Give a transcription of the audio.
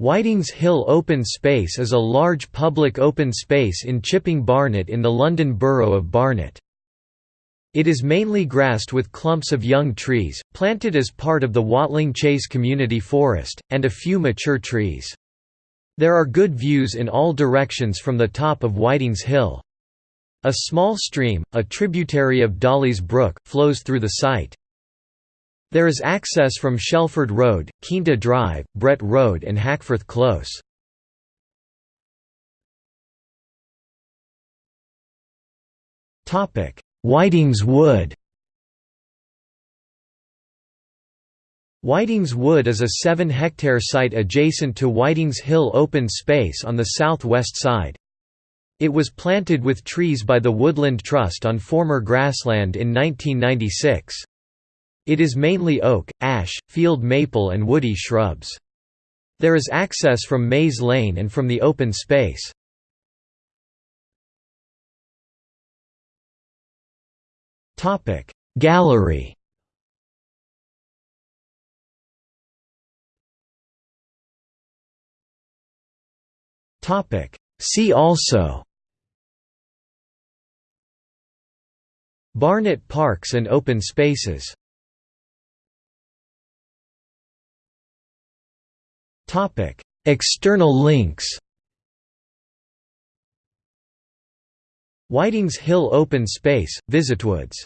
Whitings Hill Open Space is a large public open space in Chipping Barnet in the London Borough of Barnet. It is mainly grassed with clumps of young trees, planted as part of the Watling Chase Community Forest, and a few mature trees. There are good views in all directions from the top of Whitings Hill. A small stream, a tributary of Dolly's Brook, flows through the site. There is access from Shelford Road, Quinta Drive, Brett Road and Hackforth Close. Whitings Wood Whitings Wood is a 7-hectare site adjacent to Whitings Hill open space on the south-west side. It was planted with trees by the Woodland Trust on former grassland in 1996. It is mainly oak, ash, field maple and woody shrubs. There is access from Mays Lane and from the open space. Gallery See also Barnet Parks and Open Spaces External links Whitings Hill Open Space, Visitwoods